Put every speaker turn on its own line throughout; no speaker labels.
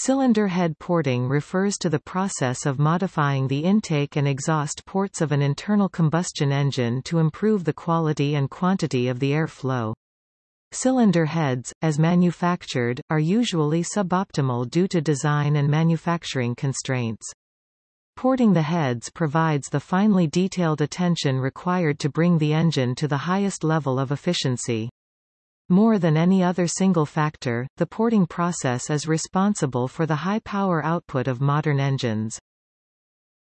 Cylinder head porting refers to the process of modifying the intake and exhaust ports of an internal combustion engine to improve the quality and quantity of the airflow. Cylinder heads, as manufactured, are usually suboptimal due to design and manufacturing constraints. Porting the heads provides the finely detailed attention required to bring the engine to the highest level of efficiency. More than any other single factor, the porting process is responsible for the high power output of modern engines.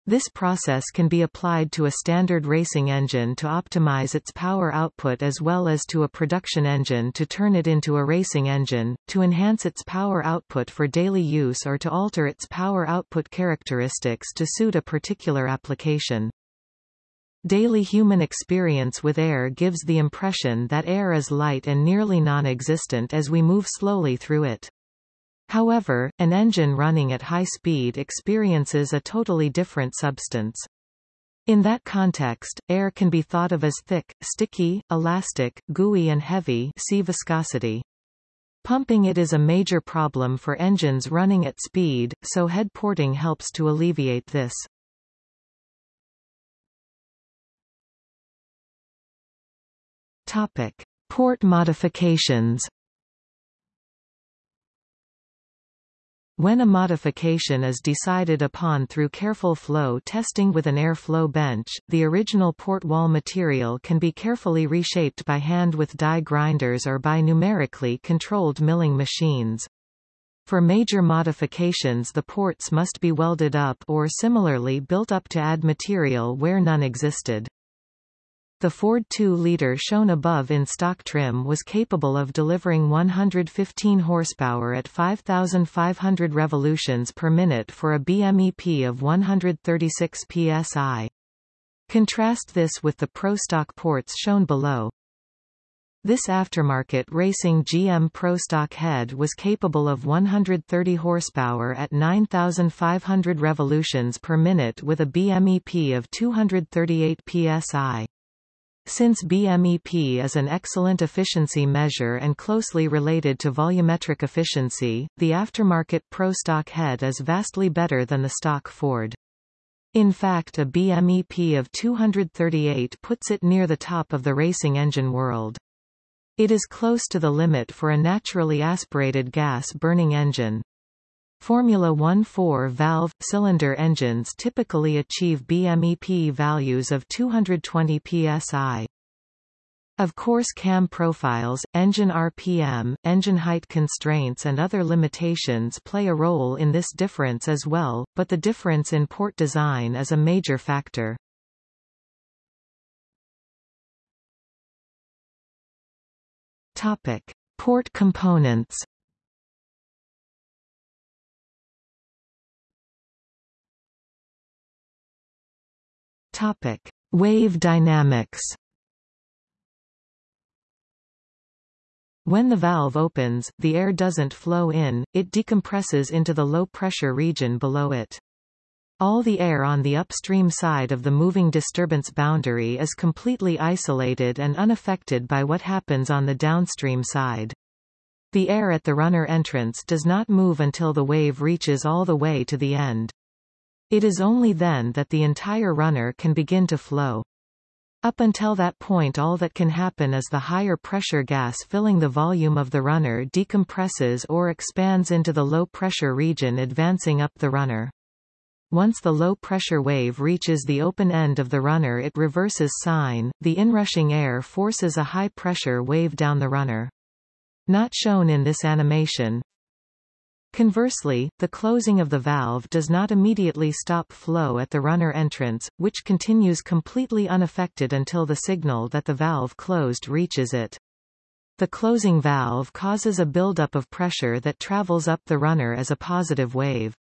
This process can be applied to a standard racing engine to optimize its power output as well as to a production engine to turn it into a racing engine, to enhance its power output for daily use or to alter its power output characteristics to suit a particular application. Daily human experience with air gives the impression that air is light and nearly non-existent as we move slowly through it. However, an engine running at high speed experiences a totally different substance. In that context, air can be thought of as thick, sticky, elastic, gooey and heavy see viscosity. Pumping it is a major problem for engines running at speed, so head porting helps to alleviate this. Topic. Port modifications When a modification is decided upon through careful flow testing with an airflow bench, the original port wall material can be carefully reshaped by hand with die grinders or by numerically controlled milling machines. For major modifications the ports must be welded up or similarly built up to add material where none existed. The Ford 2-liter shown above in stock trim was capable of delivering 115 horsepower at 5,500 revolutions per minute for a BMEP of 136 psi. Contrast this with the Pro Stock ports shown below. This aftermarket racing GM Pro Stock head was capable of 130 horsepower at 9,500 revolutions per minute with a BMEP of 238 psi. Since BMEP is an excellent efficiency measure and closely related to volumetric efficiency, the aftermarket Pro stock head is vastly better than the stock Ford. In fact a BMEP of 238 puts it near the top of the racing engine world. It is close to the limit for a naturally aspirated gas-burning engine. Formula One four-valve, cylinder engines typically achieve BMEP values of 220 psi. Of course cam profiles, engine RPM, engine height constraints and other limitations play a role in this difference as well, but the difference in port design is a major factor. Topic. Port components Topic: Wave dynamics. When the valve opens, the air doesn't flow in, it decompresses into the low-pressure region below it. All the air on the upstream side of the moving disturbance boundary is completely isolated and unaffected by what happens on the downstream side. The air at the runner entrance does not move until the wave reaches all the way to the end. It is only then that the entire runner can begin to flow. Up until that point all that can happen is the higher pressure gas filling the volume of the runner decompresses or expands into the low pressure region advancing up the runner. Once the low pressure wave reaches the open end of the runner it reverses sign, the inrushing air forces a high pressure wave down the runner. Not shown in this animation, Conversely, the closing of the valve does not immediately stop flow at the runner entrance, which continues completely unaffected until the signal that the valve closed reaches it. The closing valve causes a buildup of pressure that travels up the runner as a positive wave.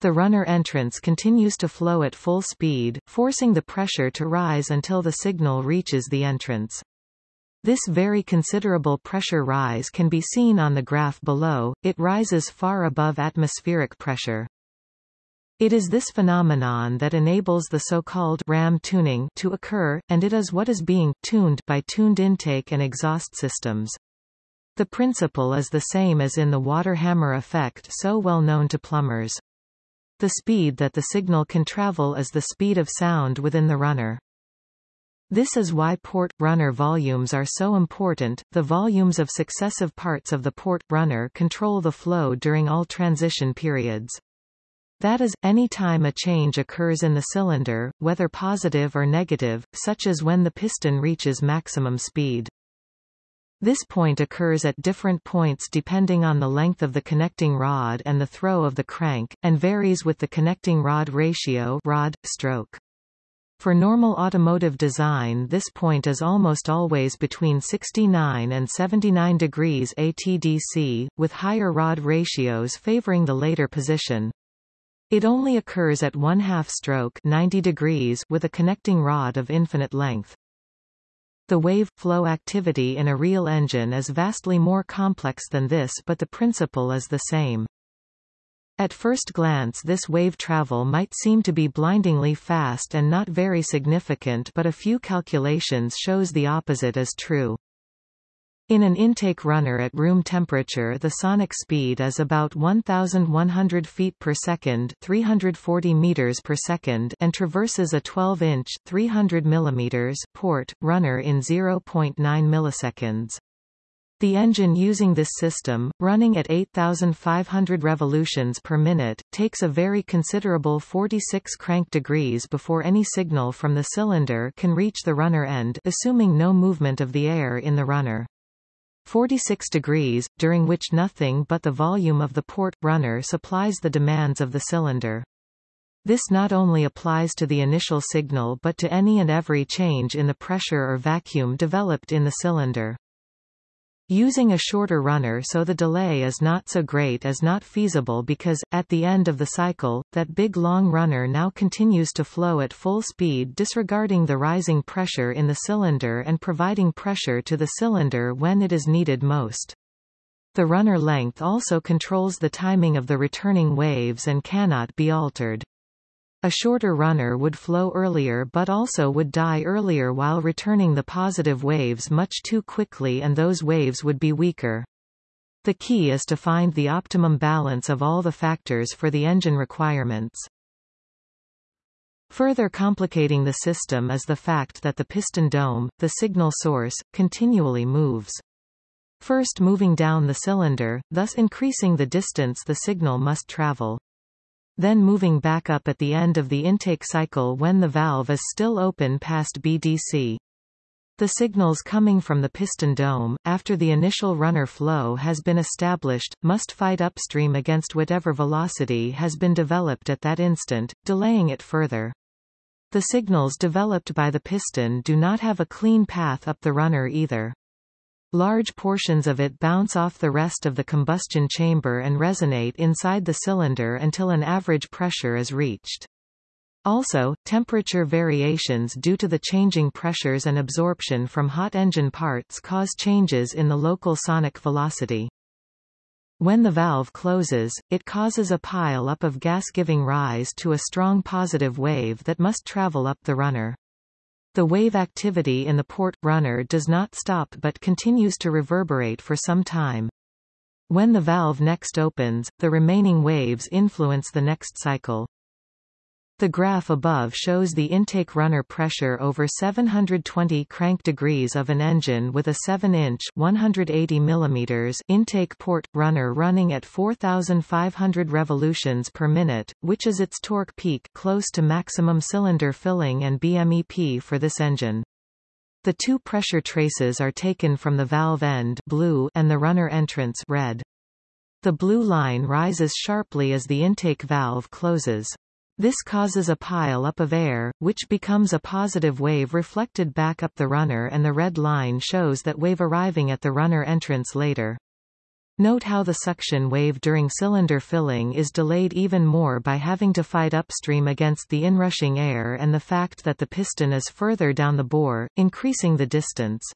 The runner entrance continues to flow at full speed, forcing the pressure to rise until the signal reaches the entrance. This very considerable pressure rise can be seen on the graph below, it rises far above atmospheric pressure. It is this phenomenon that enables the so-called ram tuning to occur, and it is what is being tuned by tuned intake and exhaust systems. The principle is the same as in the water hammer effect so well known to plumbers. The speed that the signal can travel is the speed of sound within the runner. This is why port runner volumes are so important. The volumes of successive parts of the port runner control the flow during all transition periods. That is, any time a change occurs in the cylinder, whether positive or negative, such as when the piston reaches maximum speed. This point occurs at different points depending on the length of the connecting rod and the throw of the crank, and varies with the connecting rod ratio rod, stroke. For normal automotive design this point is almost always between 69 and 79 degrees ATDC, with higher rod ratios favoring the later position. It only occurs at one-half stroke 90 degrees with a connecting rod of infinite length. The wave flow activity in a real engine is vastly more complex than this but the principle is the same. At first glance this wave travel might seem to be blindingly fast and not very significant but a few calculations shows the opposite is true. In an intake runner at room temperature the sonic speed is about 1100 feet per second, 340 meters per second and traverses a 12-inch 300 millimeters port runner in 0.9 milliseconds. The engine using this system, running at 8,500 revolutions per minute, takes a very considerable 46 crank degrees before any signal from the cylinder can reach the runner end assuming no movement of the air in the runner. 46 degrees, during which nothing but the volume of the port runner supplies the demands of the cylinder. This not only applies to the initial signal but to any and every change in the pressure or vacuum developed in the cylinder. Using a shorter runner so the delay is not so great is not feasible because, at the end of the cycle, that big long runner now continues to flow at full speed disregarding the rising pressure in the cylinder and providing pressure to the cylinder when it is needed most. The runner length also controls the timing of the returning waves and cannot be altered. A shorter runner would flow earlier but also would die earlier while returning the positive waves much too quickly and those waves would be weaker. The key is to find the optimum balance of all the factors for the engine requirements. Further complicating the system is the fact that the piston dome, the signal source, continually moves. First moving down the cylinder, thus increasing the distance the signal must travel then moving back up at the end of the intake cycle when the valve is still open past BDC. The signals coming from the piston dome, after the initial runner flow has been established, must fight upstream against whatever velocity has been developed at that instant, delaying it further. The signals developed by the piston do not have a clean path up the runner either. Large portions of it bounce off the rest of the combustion chamber and resonate inside the cylinder until an average pressure is reached. Also, temperature variations due to the changing pressures and absorption from hot engine parts cause changes in the local sonic velocity. When the valve closes, it causes a pile-up of gas giving rise to a strong positive wave that must travel up the runner. The wave activity in the port runner does not stop but continues to reverberate for some time. When the valve next opens, the remaining waves influence the next cycle. The graph above shows the intake runner pressure over 720 crank degrees of an engine with a 7-inch (180 mm) intake port runner running at 4500 revolutions per minute, which is its torque peak close to maximum cylinder filling and BMEP for this engine. The two pressure traces are taken from the valve end blue and the runner entrance red. The blue line rises sharply as the intake valve closes. This causes a pile up of air, which becomes a positive wave reflected back up the runner and the red line shows that wave arriving at the runner entrance later. Note how the suction wave during cylinder filling is delayed even more by having to fight upstream against the inrushing air and the fact that the piston is further down the bore, increasing the distance.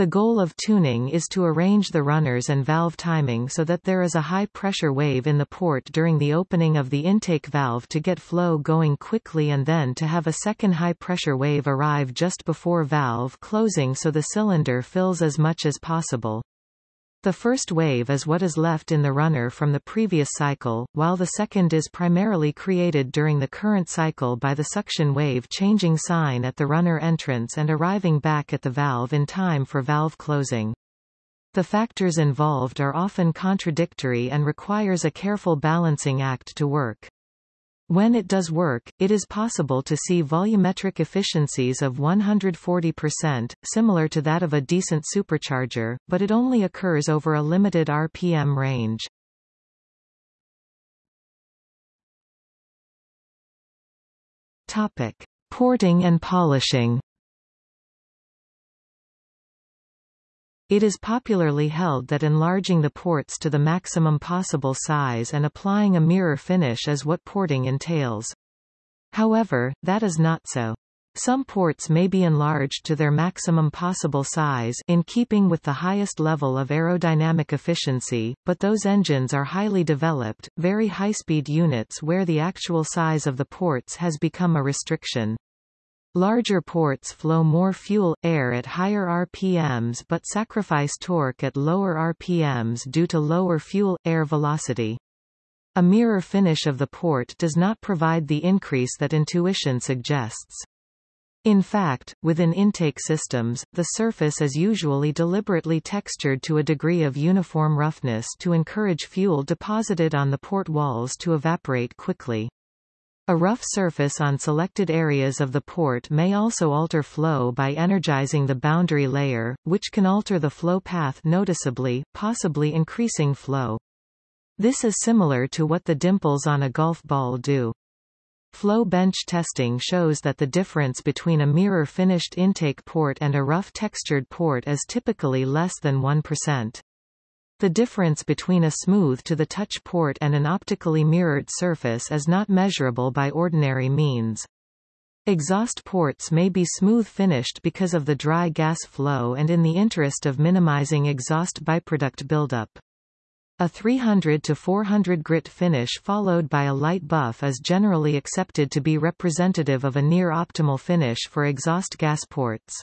The goal of tuning is to arrange the runners and valve timing so that there is a high-pressure wave in the port during the opening of the intake valve to get flow going quickly and then to have a second high-pressure wave arrive just before valve closing so the cylinder fills as much as possible. The first wave is what is left in the runner from the previous cycle, while the second is primarily created during the current cycle by the suction wave changing sign at the runner entrance and arriving back at the valve in time for valve closing. The factors involved are often contradictory and requires a careful balancing act to work. When it does work, it is possible to see volumetric efficiencies of 140%, similar to that of a decent supercharger, but it only occurs over a limited RPM range. Topic: Porting and polishing. It is popularly held that enlarging the ports to the maximum possible size and applying a mirror finish is what porting entails. However, that is not so. Some ports may be enlarged to their maximum possible size in keeping with the highest level of aerodynamic efficiency, but those engines are highly developed, very high-speed units where the actual size of the ports has become a restriction. Larger ports flow more fuel, air at higher RPMs but sacrifice torque at lower RPMs due to lower fuel-air velocity. A mirror finish of the port does not provide the increase that intuition suggests. In fact, within intake systems, the surface is usually deliberately textured to a degree of uniform roughness to encourage fuel deposited on the port walls to evaporate quickly. A rough surface on selected areas of the port may also alter flow by energizing the boundary layer, which can alter the flow path noticeably, possibly increasing flow. This is similar to what the dimples on a golf ball do. Flow bench testing shows that the difference between a mirror-finished intake port and a rough textured port is typically less than 1%. The difference between a smooth to the touch port and an optically mirrored surface is not measurable by ordinary means. Exhaust ports may be smooth finished because of the dry gas flow and in the interest of minimizing exhaust byproduct buildup. A 300 to 400 grit finish followed by a light buff is generally accepted to be representative of a near optimal finish for exhaust gas ports.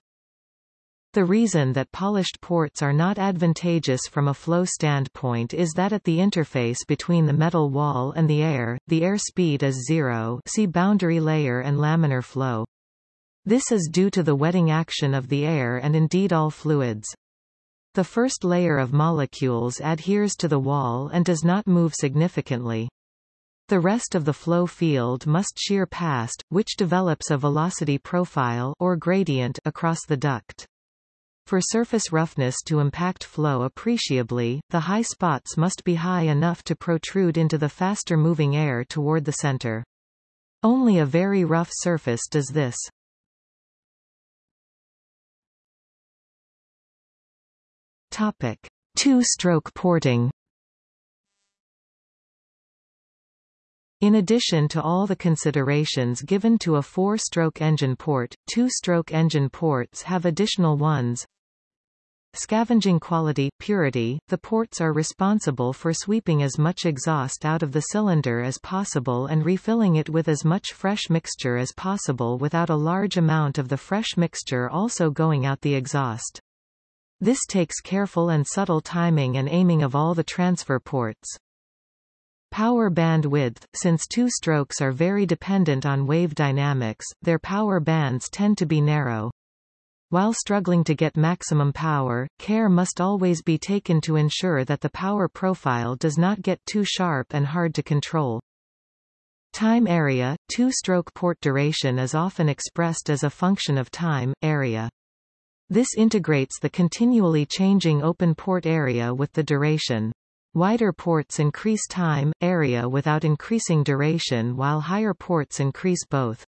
The reason that polished ports are not advantageous from a flow standpoint is that at the interface between the metal wall and the air, the air speed is zero see boundary layer and laminar flow. This is due to the wetting action of the air and indeed all fluids. The first layer of molecules adheres to the wall and does not move significantly. The rest of the flow field must shear past, which develops a velocity profile or gradient across the duct. For surface roughness to impact flow appreciably, the high spots must be high enough to protrude into the faster moving air toward the center. Only a very rough surface does this. Topic: Two-stroke porting. In addition to all the considerations given to a four-stroke engine port, two-stroke engine ports have additional ones. Scavenging quality purity, the ports are responsible for sweeping as much exhaust out of the cylinder as possible and refilling it with as much fresh mixture as possible without a large amount of the fresh mixture also going out the exhaust. This takes careful and subtle timing and aiming of all the transfer ports. Power bandwidth – Since two strokes are very dependent on wave dynamics, their power bands tend to be narrow. While struggling to get maximum power, care must always be taken to ensure that the power profile does not get too sharp and hard to control. Time area, two-stroke port duration is often expressed as a function of time, area. This integrates the continually changing open port area with the duration. Wider ports increase time, area without increasing duration while higher ports increase both.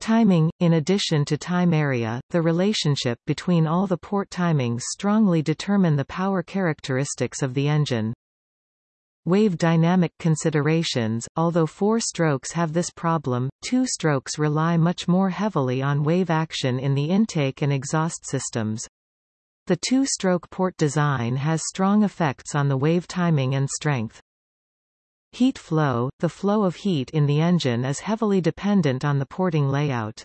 Timing In addition to time area, the relationship between all the port timings strongly determine the power characteristics of the engine. Wave dynamic considerations Although four strokes have this problem, two strokes rely much more heavily on wave action in the intake and exhaust systems. The two-stroke port design has strong effects on the wave timing and strength. Heat flow – The flow of heat in the engine is heavily dependent on the porting layout.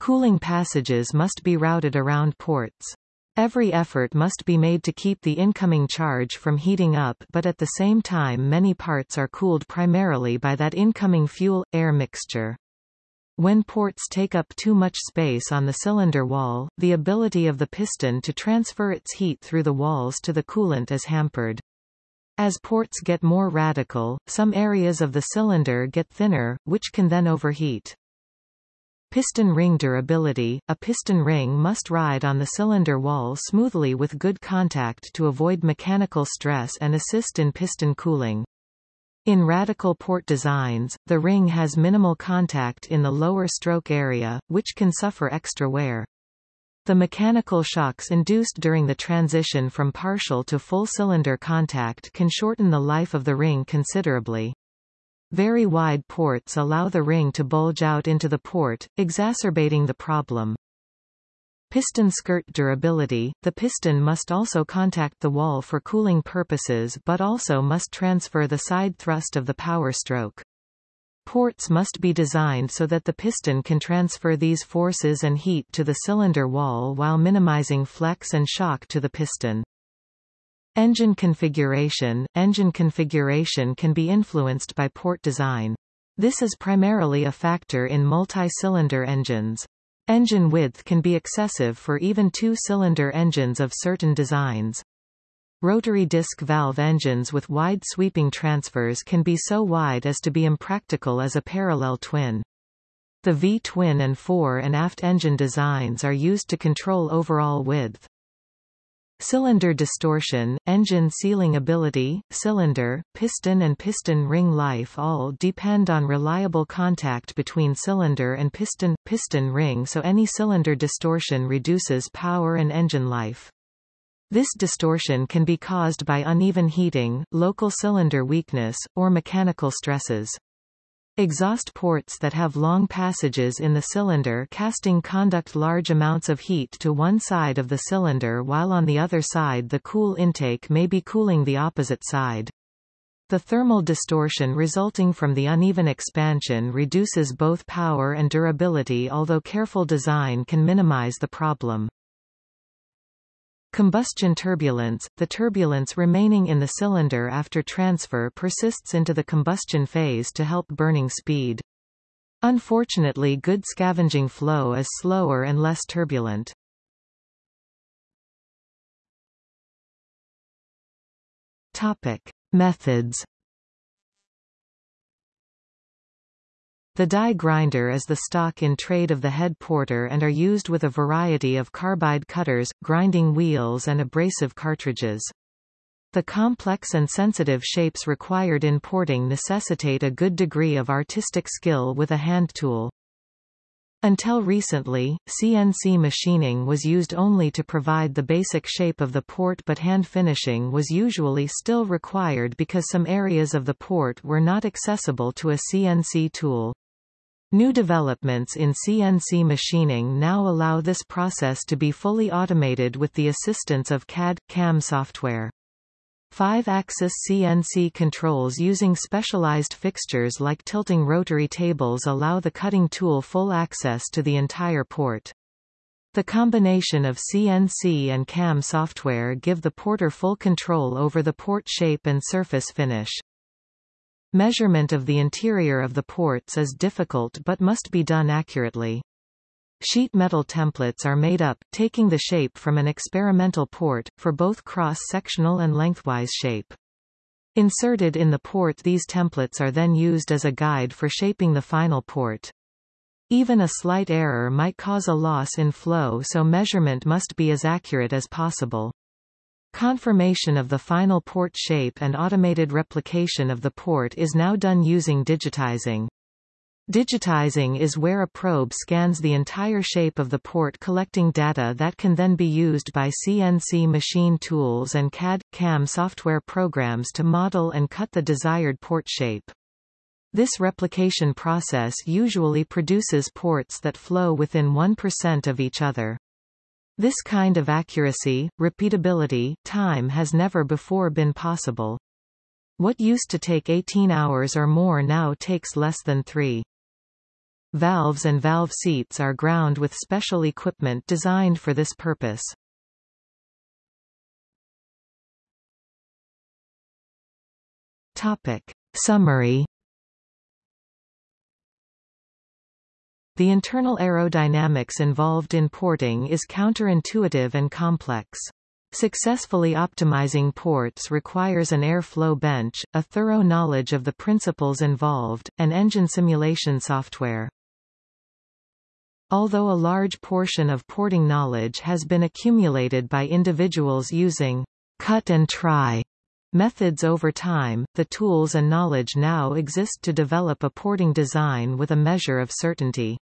Cooling passages must be routed around ports. Every effort must be made to keep the incoming charge from heating up but at the same time many parts are cooled primarily by that incoming fuel-air mixture. When ports take up too much space on the cylinder wall, the ability of the piston to transfer its heat through the walls to the coolant is hampered. As ports get more radical, some areas of the cylinder get thinner, which can then overheat. Piston ring durability – A piston ring must ride on the cylinder wall smoothly with good contact to avoid mechanical stress and assist in piston cooling. In radical port designs, the ring has minimal contact in the lower stroke area, which can suffer extra wear. The mechanical shocks induced during the transition from partial to full cylinder contact can shorten the life of the ring considerably. Very wide ports allow the ring to bulge out into the port, exacerbating the problem. Piston skirt durability – The piston must also contact the wall for cooling purposes but also must transfer the side thrust of the power stroke. Ports must be designed so that the piston can transfer these forces and heat to the cylinder wall while minimizing flex and shock to the piston. Engine configuration – Engine configuration can be influenced by port design. This is primarily a factor in multi-cylinder engines. Engine width can be excessive for even two-cylinder engines of certain designs. Rotary disc valve engines with wide sweeping transfers can be so wide as to be impractical as a parallel twin. The V-twin and fore and aft engine designs are used to control overall width. Cylinder distortion, engine sealing ability, cylinder, piston and piston ring life all depend on reliable contact between cylinder and piston, piston ring so any cylinder distortion reduces power and engine life. This distortion can be caused by uneven heating, local cylinder weakness, or mechanical stresses. Exhaust ports that have long passages in the cylinder casting conduct large amounts of heat to one side of the cylinder while on the other side the cool intake may be cooling the opposite side. The thermal distortion resulting from the uneven expansion reduces both power and durability although careful design can minimize the problem. Combustion turbulence – The turbulence remaining in the cylinder after transfer persists into the combustion phase to help burning speed. Unfortunately good scavenging flow is slower and less turbulent. Topic. Methods The die grinder is the stock in trade of the head porter and are used with a variety of carbide cutters, grinding wheels and abrasive cartridges. The complex and sensitive shapes required in porting necessitate a good degree of artistic skill with a hand tool. Until recently, CNC machining was used only to provide the basic shape of the port but hand finishing was usually still required because some areas of the port were not accessible to a CNC tool. New developments in CNC machining now allow this process to be fully automated with the assistance of CAD-CAM software. Five-axis CNC controls using specialized fixtures like tilting rotary tables allow the cutting tool full access to the entire port. The combination of CNC and CAM software give the porter full control over the port shape and surface finish. Measurement of the interior of the ports is difficult but must be done accurately. Sheet metal templates are made up, taking the shape from an experimental port, for both cross-sectional and lengthwise shape. Inserted in the port these templates are then used as a guide for shaping the final port. Even a slight error might cause a loss in flow so measurement must be as accurate as possible. Confirmation of the final port shape and automated replication of the port is now done using digitizing. Digitizing is where a probe scans the entire shape of the port collecting data that can then be used by CNC machine tools and CAD-CAM software programs to model and cut the desired port shape. This replication process usually produces ports that flow within 1% of each other. This kind of accuracy, repeatability, time has never before been possible. What used to take 18 hours or more now takes less than three. Valves and valve seats are ground with special equipment designed for this purpose. Topic. Summary The internal aerodynamics involved in porting is counterintuitive and complex. Successfully optimizing ports requires an airflow bench, a thorough knowledge of the principles involved, and engine simulation software. Although a large portion of porting knowledge has been accumulated by individuals using cut and try methods over time, the tools and knowledge now exist to develop a porting design with a measure of certainty.